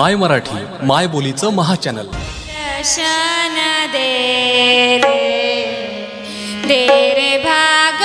माय मराठी माय बोलीचं महाचॅनल. दर्शन दे रे दे रे भाग